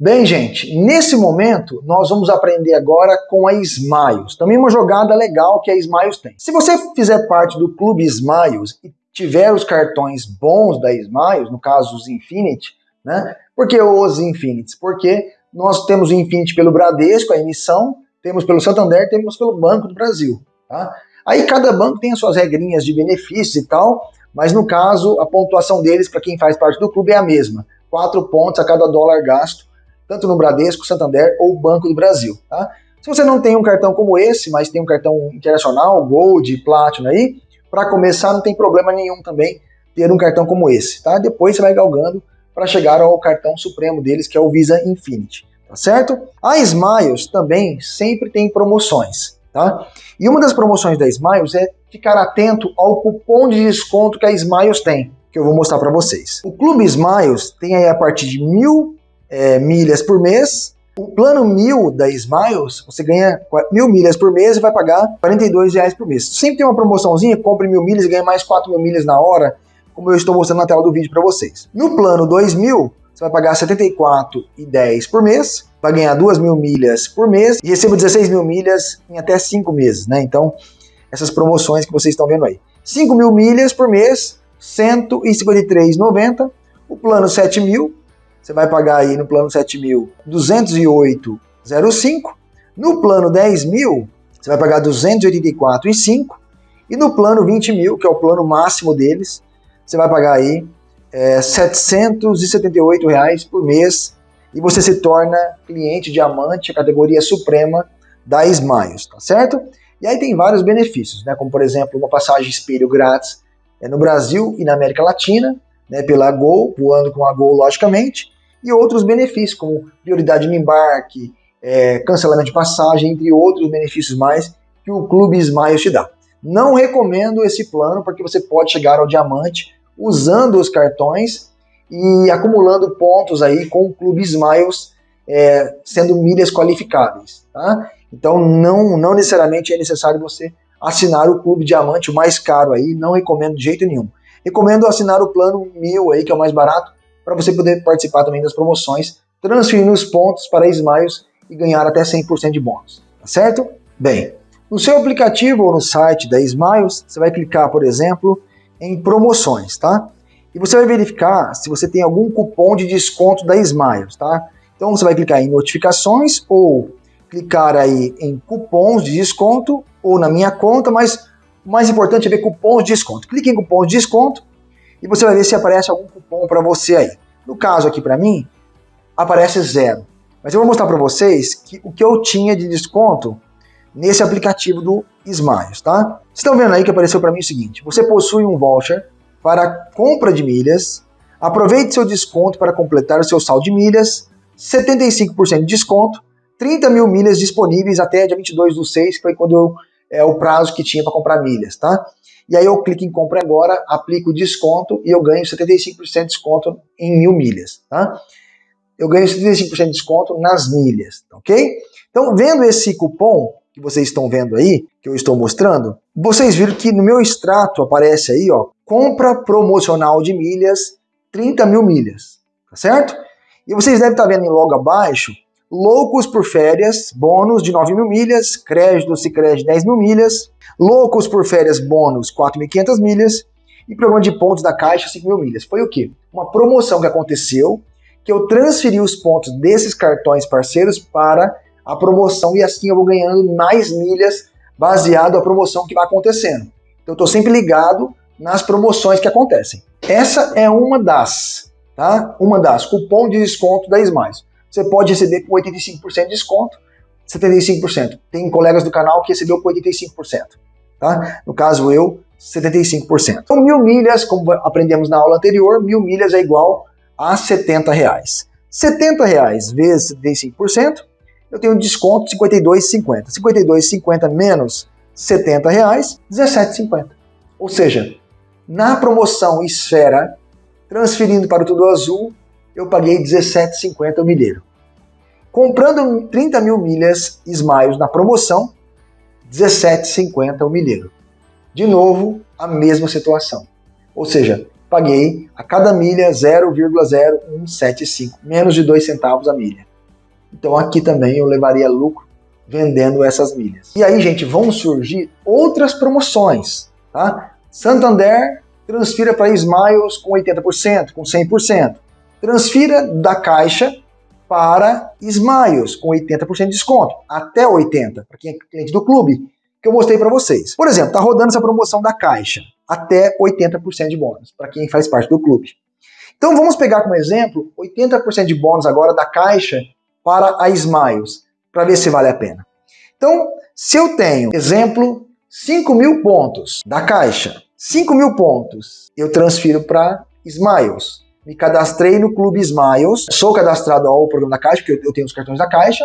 Bem, gente, nesse momento nós vamos aprender agora com a Smiles. Também uma jogada legal que a Smiles tem. Se você fizer parte do clube Smiles e tiver os cartões bons da Smiles, no caso os Infinity, né? Por que os Infinities? Porque nós temos o Infinity pelo Bradesco, a emissão, temos pelo Santander, temos pelo Banco do Brasil. Tá? Aí cada banco tem as suas regrinhas de benefícios e tal, mas no caso a pontuação deles para quem faz parte do clube é a mesma. Quatro pontos a cada dólar gasto tanto no Bradesco, Santander ou Banco do Brasil. Tá? Se você não tem um cartão como esse, mas tem um cartão internacional, Gold, Platinum aí, para começar não tem problema nenhum também ter um cartão como esse. Tá? Depois você vai galgando para chegar ao cartão supremo deles, que é o Visa Infinity. Tá certo? A Smiles também sempre tem promoções. Tá? E uma das promoções da Smiles é ficar atento ao cupom de desconto que a Smiles tem, que eu vou mostrar para vocês. O Clube Smiles tem aí a partir de mil é, milhas por mês. O plano mil da Smiles, você ganha mil milhas por mês e vai pagar 42 reais por mês. Sempre tem uma promoçãozinha, compre mil milhas e ganha mais 4 mil milhas na hora, como eu estou mostrando na tela do vídeo para vocês. No plano 2000, você vai pagar 74,10 por mês, vai ganhar 2 mil milhas por mês e receba 16 mil milhas em até 5 meses, né? Então, essas promoções que vocês estão vendo aí. 5 mil milhas por mês, 153,90. O plano 7 mil, você vai pagar aí no plano 7 mil 208,05. No plano 10 mil, você vai pagar 284,5. E no plano 20 mil, que é o plano máximo deles, você vai pagar aí é, 778 reais por mês e você se torna cliente diamante, a categoria suprema da Smiles, tá certo? E aí tem vários benefícios, né? Como por exemplo, uma passagem espelho grátis é, no Brasil e na América Latina, né? Pela Gol, voando com a Gol, logicamente e outros benefícios, como prioridade no embarque, é, cancelamento de passagem, entre outros benefícios mais que o Clube Smiles te dá. Não recomendo esse plano porque você pode chegar ao diamante usando os cartões e acumulando pontos aí com o Clube Smiles, é, sendo milhas qualificáveis. Tá? Então não, não necessariamente é necessário você assinar o Clube Diamante, o mais caro aí, não recomendo de jeito nenhum. Recomendo assinar o plano mil aí, que é o mais barato, para você poder participar também das promoções, transferindo os pontos para Smiles e ganhar até 100% de bônus, tá certo? Bem, no seu aplicativo ou no site da Smiles, você vai clicar, por exemplo, em promoções, tá? E você vai verificar se você tem algum cupom de desconto da Smiles, tá? Então você vai clicar em notificações ou clicar aí em cupons de desconto ou na minha conta, mas o mais importante é ver cupons de desconto. Clique em cupons de desconto e você vai ver se aparece algum cupom para você aí. No caso aqui para mim, aparece zero. Mas eu vou mostrar para vocês que, o que eu tinha de desconto nesse aplicativo do Smiles, tá? Vocês estão vendo aí que apareceu para mim o seguinte, você possui um voucher para compra de milhas, aproveite seu desconto para completar o seu saldo de milhas, 75% de desconto, 30 mil milhas disponíveis até dia 22 do 6, que foi quando eu, é o prazo que tinha para comprar milhas, tá? E aí eu clico em compra agora, aplico desconto e eu ganho 75% de desconto em mil milhas, tá? Eu ganho 75% de desconto nas milhas, ok? Então, vendo esse cupom que vocês estão vendo aí, que eu estou mostrando, vocês viram que no meu extrato aparece aí, ó, compra promocional de milhas, 30 mil milhas, tá certo? E vocês devem estar vendo em logo abaixo, loucos por férias, bônus de 9 mil milhas, crédito Sicredi 10 mil milhas, Loucos por férias bônus 4.500 milhas e programa de pontos da Caixa 5 mil milhas. Foi o quê? Uma promoção que aconteceu que eu transferi os pontos desses cartões parceiros para a promoção e assim eu vou ganhando mais milhas baseado na promoção que vai acontecendo. Então eu estou sempre ligado nas promoções que acontecem. Essa é uma das, tá? Uma das, cupom de desconto da Smiles. Você pode receber com 85% de desconto, 75%. Tem colegas do canal que recebeu com 85% tá? No caso eu, 75%. Então mil milhas, como aprendemos na aula anterior, mil milhas é igual a 70 reais. 70 reais vezes 75%, eu tenho desconto de 52,50. 52,50 menos 70 reais, 17,50. Ou seja, na promoção Esfera, transferindo para o Tudo Azul, eu paguei 17,50 o milheiro. Comprando 30 mil milhas Smiles na promoção, 17,50 o milheiro. De novo, a mesma situação. Ou seja, paguei a cada milha 0,0175, menos de 2 centavos a milha. Então aqui também eu levaria lucro vendendo essas milhas. E aí, gente, vão surgir outras promoções, tá? Santander transfira para Smiles com 80%, com 100%. Transfira da Caixa para Smiles com 80% de desconto, até 80% para quem é cliente do clube, que eu mostrei para vocês. Por exemplo, tá rodando essa promoção da Caixa, até 80% de bônus para quem faz parte do clube. Então vamos pegar como exemplo 80% de bônus agora da Caixa para a Smiles, para ver se vale a pena. Então, se eu tenho, exemplo, 5 mil pontos da Caixa, 5 mil pontos eu transfiro para Smiles. Me cadastrei no Clube Smiles, sou cadastrado ao programa da Caixa, porque eu tenho os cartões da Caixa,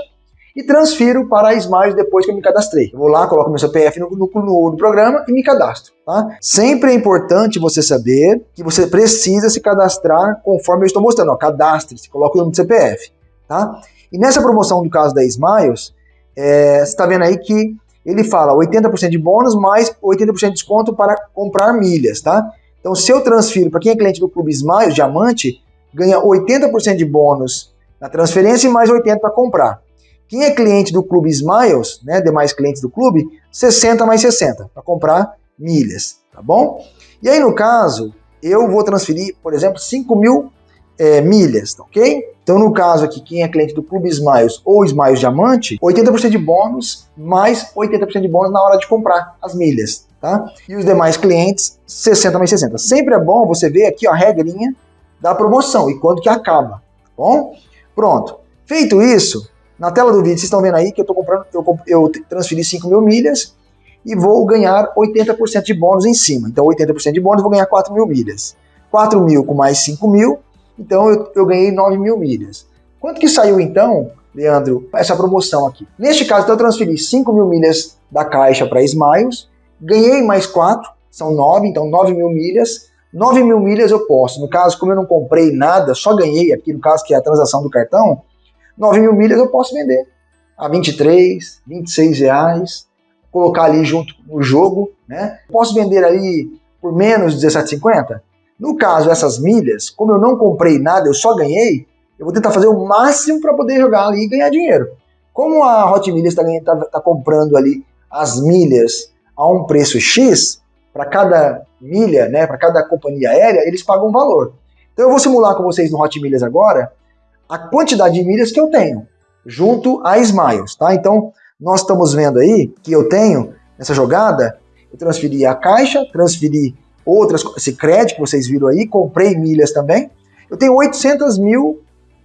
e transfiro para a Smiles depois que eu me cadastrei. Eu vou lá, coloco meu CPF no, no, no, no, programa e me cadastro. Tá? Sempre é importante você saber que você precisa se cadastrar conforme eu estou mostrando. Cadastre-se, coloque o nome do CPF. Tá? E nessa promoção do caso da Smiles, é, você está vendo aí que ele fala 80% de bônus mais 80% de desconto para comprar milhas, tá? Então, se eu transfiro para quem é cliente do Clube Smiles, Diamante, ganha 80% de bônus na transferência e mais 80% para comprar. Quem é cliente do Clube Smiles, né, demais clientes do clube, 60 mais 60 para comprar milhas, tá bom? E aí, no caso, eu vou transferir, por exemplo, 5 mil é, milhas, tá ok? Então, no caso aqui, quem é cliente do Clube Smiles ou Smiles Diamante, 80% de bônus mais 80% de bônus na hora de comprar as milhas, tá? E os demais clientes, 60 mais 60. Sempre é bom você ver aqui ó, a regrinha da promoção e quando que acaba, tá bom? Pronto. Feito isso, na tela do vídeo, vocês estão vendo aí que eu tô comprando, eu, eu transferi 5 mil milhas e vou ganhar 80% de bônus em cima. Então, 80% de bônus, vou ganhar 4 mil milhas. 4 mil com mais 5 mil, então eu, eu ganhei 9 mil milhas. Quanto que saiu então, Leandro, essa promoção aqui? Neste caso, então, eu transferi 5 mil milhas da Caixa para Smiles, ganhei mais 4, são 9, então 9 mil milhas. 9 mil milhas eu posso. No caso, como eu não comprei nada, só ganhei aqui, no caso que é a transação do cartão, 9 mil milhas eu posso vender a 23, 26 reais, colocar ali junto no jogo, né? Posso vender ali por menos de 17,50? No caso, essas milhas, como eu não comprei nada, eu só ganhei, eu vou tentar fazer o máximo para poder jogar ali e ganhar dinheiro. Como a Hot Milhas está tá, tá comprando ali as milhas a um preço X, para cada milha, né, para cada companhia aérea, eles pagam um valor. Então eu vou simular com vocês no Hot Milhas agora a quantidade de milhas que eu tenho, junto a Smiles, tá? Então nós estamos vendo aí que eu tenho, nessa jogada, eu transferi a caixa, transferi outras, esse crédito que vocês viram aí, comprei milhas também. Eu tenho 800 mil,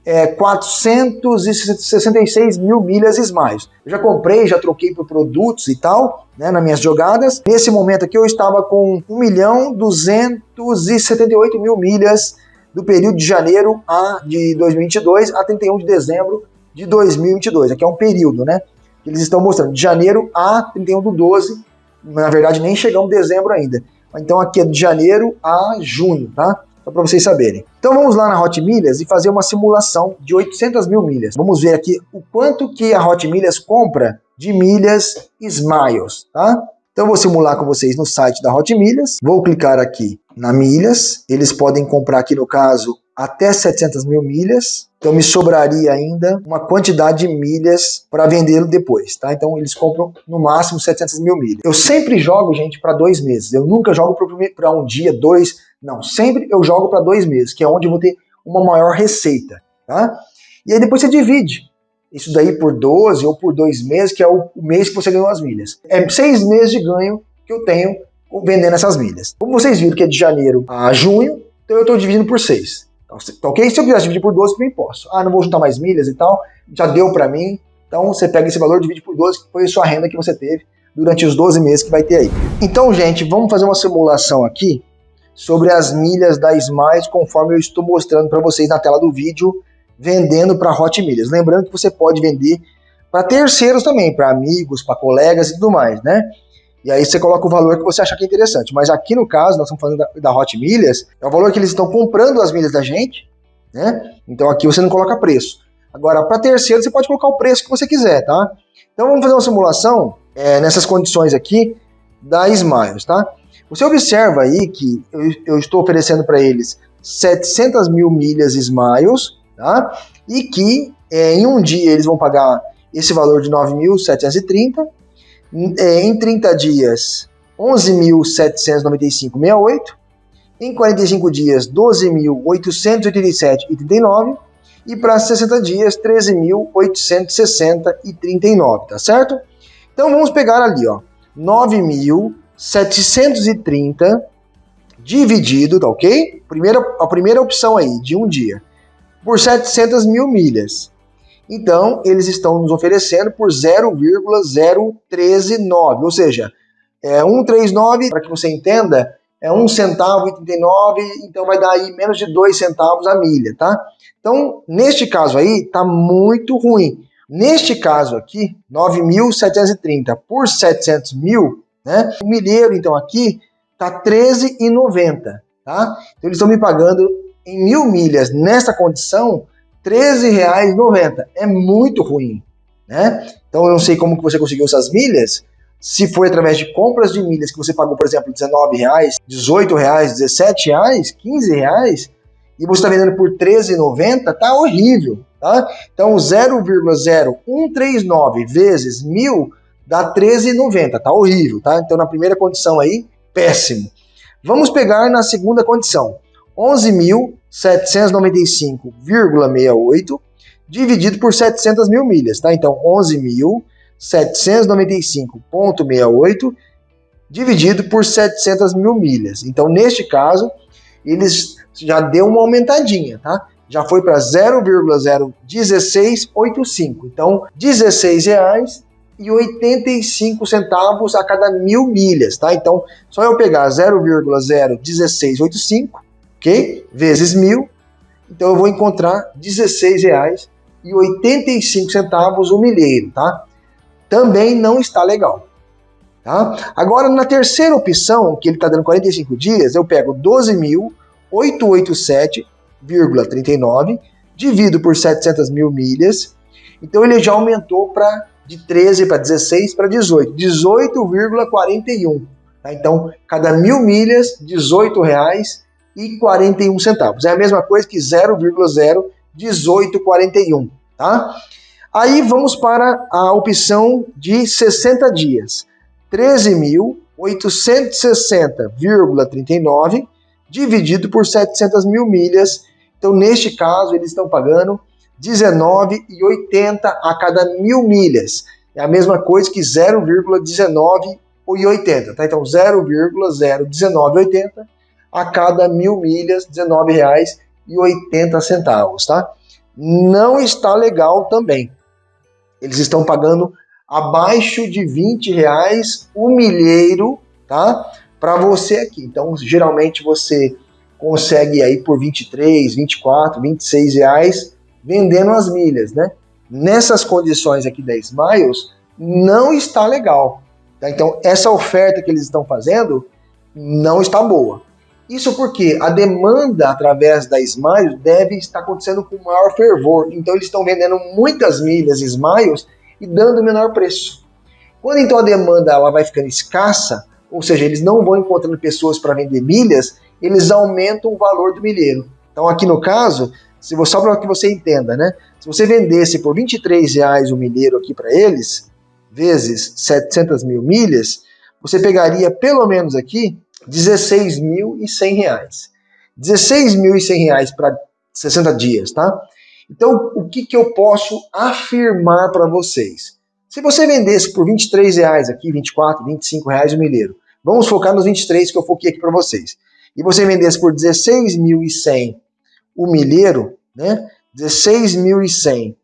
é, 466 mil milhas Smiles. Eu já comprei, já troquei por produtos e tal, né, nas minhas jogadas. Nesse momento aqui eu estava com 1 milhão 278 mil milhas do período de janeiro a, de 2022 a 31 de dezembro de 2022. Aqui é um período, né? Que eles estão mostrando, de janeiro a 31 do 12. Na verdade, nem chegamos dezembro ainda. Então aqui é de janeiro a junho, tá? Só para vocês saberem. Então vamos lá na Hot Milhas e fazer uma simulação de 800 mil milhas. Vamos ver aqui o quanto que a Hot Milhas compra de milhas Smiles, tá? Então eu vou simular com vocês no site da Hot Milhas. Vou clicar aqui na milhas. Eles podem comprar aqui no caso até 700 mil milhas. Então me sobraria ainda uma quantidade de milhas para vendê-lo depois, tá? Então eles compram no máximo 700 mil milhas. Eu sempre jogo, gente, para dois meses. Eu nunca jogo para um dia, dois. Não, sempre eu jogo para dois meses, que é onde eu vou ter uma maior receita, tá? E aí depois você divide isso daí por 12 ou por dois meses, que é o mês que você ganhou as milhas. É seis meses de ganho que eu tenho vendendo essas milhas. Como vocês viram que é de janeiro a junho, então eu estou dividindo por seis. Tá ok? Se eu quisesse dividir por 12, também posso. Ah, não vou juntar mais milhas e tal, já deu para mim. Então você pega esse valor, divide por 12, que foi a sua renda que você teve durante os 12 meses que vai ter aí. Então, gente, vamos fazer uma simulação aqui sobre as milhas da Smiles, conforme eu estou mostrando para vocês na tela do vídeo, vendendo para Hot Milhas. Lembrando que você pode vender para terceiros também, para amigos, para colegas e tudo mais, né? E aí você coloca o valor que você achar que é interessante. Mas aqui no caso, nós estamos falando da, da Hot Milhas, é o valor que eles estão comprando as milhas da gente, né? Então aqui você não coloca preço. Agora, para terceiro, você pode colocar o preço que você quiser, tá? Então vamos fazer uma simulação é, nessas condições aqui da Smiles, tá? Você observa aí que eu, eu estou oferecendo para eles 700 mil milhas Smiles, tá? E que é, em um dia eles vão pagar esse valor de 9.730, é, em 30 dias 11.795,68, em 45 dias 12.887,39 e para 60 dias 13.860,39, tá certo? Então vamos pegar ali, ó, 9.730 dividido, tá ok? Primeira, a primeira opção aí, de um dia, por 700 mil milhas. Então, eles estão nos oferecendo por 0,0139, ou seja, é 139, para que você entenda, é 1 centavo e 39, então vai dar aí menos de 2 centavos a milha, tá? Então, neste caso aí, tá muito ruim. Neste caso aqui, 9.730 por 700 mil, né? O milheiro, então, aqui tá 13,90, tá? Então, eles estão me pagando em mil milhas nessa condição R$13,90. É muito ruim, né? Então eu não sei como que você conseguiu essas milhas, se foi através de compras de milhas que você pagou, por exemplo, R$19,00, R$18,00, R$17,00, R$15,00, e você está vendendo por R$13,90, tá horrível, tá? Então 0,0139 vezes mil dá 13,90, tá horrível, tá? Então na primeira condição aí, péssimo. Vamos pegar na segunda condição. 11.795,68 dividido por 700 mil milhas, tá? Então, 11.795,68 dividido por 700 mil milhas. Então, neste caso, eles já deu uma aumentadinha, tá? Já foi para 0,01685. Então, R$16,85 e 85 centavos a cada mil milhas, tá? Então, só eu pegar 0,01685 ok? Vezes mil, então eu vou encontrar R$16,85 o milheiro, tá? Também não está legal, tá? Agora, na terceira opção, que ele está dando 45 dias, eu pego 12.887,39, divido por 700 mil milhas, então ele já aumentou para de 13 para 16 para 18, 18,41. Tá? Então, cada mil milhas, 18 reais e 41 centavos. É a mesma coisa que 0,01841, tá? Aí vamos para a opção de 60 dias. 13.860,39 dividido por 700 mil milhas. Então, neste caso, eles estão pagando 19,80 a cada mil milhas. É a mesma coisa que 0,1980, tá? Então, 0,01980 a cada mil milhas, R$19,80, tá? Não está legal também. Eles estão pagando abaixo de 20 reais o milheiro, tá? Para você aqui. Então, geralmente você consegue aí por 23, 24, 26 reais vendendo as milhas, né? Nessas condições aqui da Smiles, não está legal. Tá? Então, essa oferta que eles estão fazendo não está boa. Isso porque a demanda através da Smiles deve estar acontecendo com maior fervor. Então eles estão vendendo muitas milhas Smiles e dando menor preço. Quando então a demanda ela vai ficando escassa, ou seja, eles não vão encontrando pessoas para vender milhas, eles aumentam o valor do milheiro. Então aqui no caso, se você, só para que você entenda, né? Se você vendesse por 23 reais o milheiro aqui para eles, vezes 700 mil milhas, você pegaria pelo menos aqui 16.100 reais. 16.100 reais para 60 dias, tá? Então, o que, que eu posso afirmar para vocês? Se você vendesse por 23 reais aqui, 24, 25 reais o milheiro, vamos focar nos 23 que eu foquei aqui para vocês. E você vendesse por 16.100 o milheiro, né? 16.100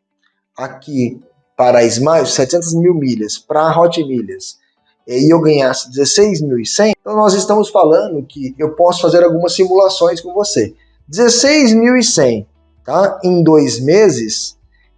aqui para a Smile, 700 mil milhas, para a Hot Milhas, e eu ganhasse 16.100, então nós estamos falando que eu posso fazer algumas simulações com você. 16.100, tá? Em dois meses,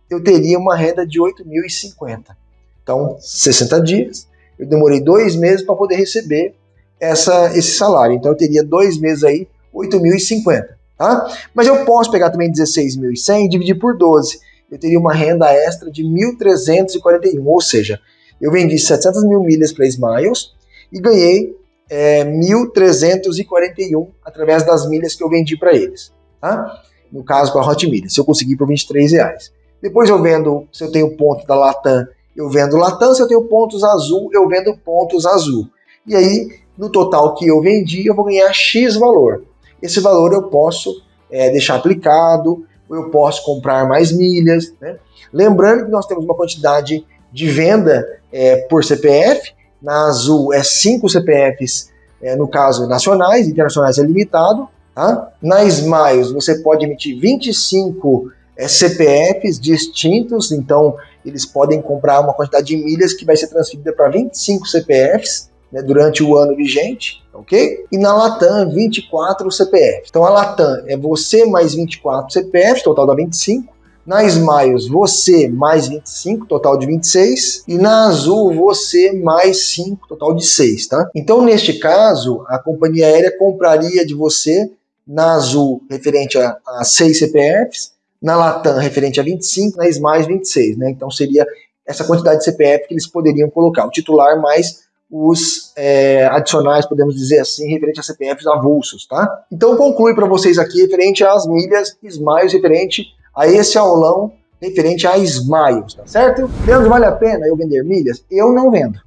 eu teria uma renda de 8.050. Então, 60 dias, eu demorei dois meses para poder receber essa, esse salário. Então, eu teria dois meses aí, 8.050, tá? Mas eu posso pegar também 16.100 e dividir por 12. Eu teria uma renda extra de 1.341, ou seja, eu vendi 700 mil milhas para Smiles e ganhei é, 1.341 através das milhas que eu vendi para eles. Tá? No caso, com a Hot Milhas, se eu conseguir por 23 reais. Depois eu vendo, se eu tenho ponto da Latam, eu vendo Latam, se eu tenho pontos azul, eu vendo pontos azul. E aí, no total que eu vendi, eu vou ganhar X valor. Esse valor eu posso é, deixar aplicado, eu posso comprar mais milhas. Né? Lembrando que nós temos uma quantidade de venda é, por CPF, na Azul é 5 CPFs, é, no caso nacionais, internacionais é limitado. Tá? Na Smiles você pode emitir 25 é, CPFs distintos, então eles podem comprar uma quantidade de milhas que vai ser transferida para 25 CPFs né, durante o ano vigente, ok? E na Latam, 24 CPFs. Então a Latam é você mais 24 CPFs, total dá 25. Na Smiles, você mais 25, total de 26. E na Azul, você mais 5, total de 6, tá? Então, neste caso, a companhia aérea compraria de você na Azul referente a, a 6 CPFs, na Latam referente a 25, na Smiles 26, né? Então seria essa quantidade de CPF que eles poderiam colocar, o titular mais os é, adicionais, podemos dizer assim, referente a CPFs avulsos, tá? Então conclui para vocês aqui referente às milhas Smiles, referente a esse aulão referente a Smiles, tá certo? Leandro, vale a pena eu vender milhas? Eu não vendo.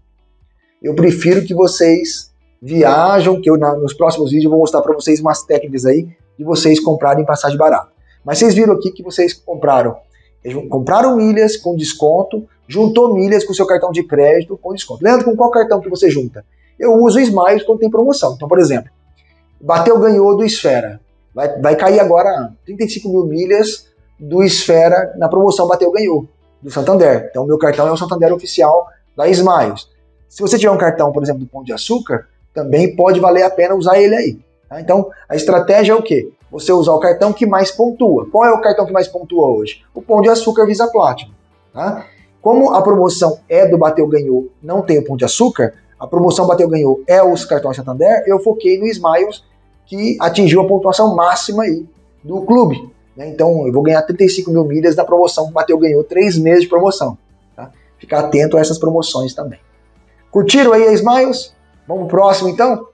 Eu prefiro que vocês viajam, que eu na, nos próximos vídeos eu vou mostrar para vocês umas técnicas aí de vocês comprarem passagem barata. Mas vocês viram aqui que vocês compraram, compraram milhas com desconto, juntou milhas com seu cartão de crédito com desconto. Leandro, com qual cartão que você junta? Eu uso Smiles quando tem promoção. Então, por exemplo, bateu, ganhou do Esfera. Vai, vai cair agora 35 mil milhas do Esfera na promoção Bateu Ganhou, do Santander. Então, meu cartão é o Santander oficial da Smiles. Se você tiver um cartão, por exemplo, do Pão de Açúcar, também pode valer a pena usar ele aí. Tá? Então, a estratégia é o quê? Você usar o cartão que mais pontua. Qual é o cartão que mais pontua hoje? O Pão de Açúcar Visa Platinum. Tá? Como a promoção é do Bateu Ganhou, não tem o Pão de Açúcar, a promoção Bateu Ganhou é os cartões Santander, eu foquei no Smiles, que atingiu a pontuação máxima aí do clube. Né? Então eu vou ganhar 35 mil milhas da promoção. Bateu ganhou três meses de promoção. Tá? Ficar atento a essas promoções também. Curtiram aí a Smiles? Vamos pro próximo então?